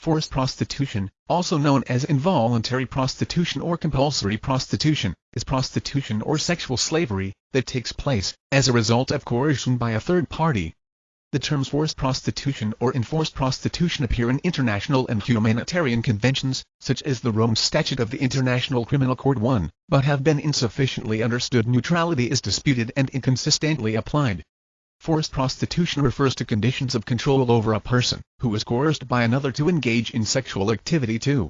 Forced prostitution, also known as involuntary prostitution or compulsory prostitution, is prostitution or sexual slavery that takes place as a result of coercion by a third party. The terms forced prostitution or enforced prostitution appear in international and humanitarian conventions, such as the Rome Statute of the International Criminal Court 1, but have been insufficiently understood neutrality is disputed and inconsistently applied. Forced prostitution refers to conditions of control over a person who is coerced by another to engage in sexual activity to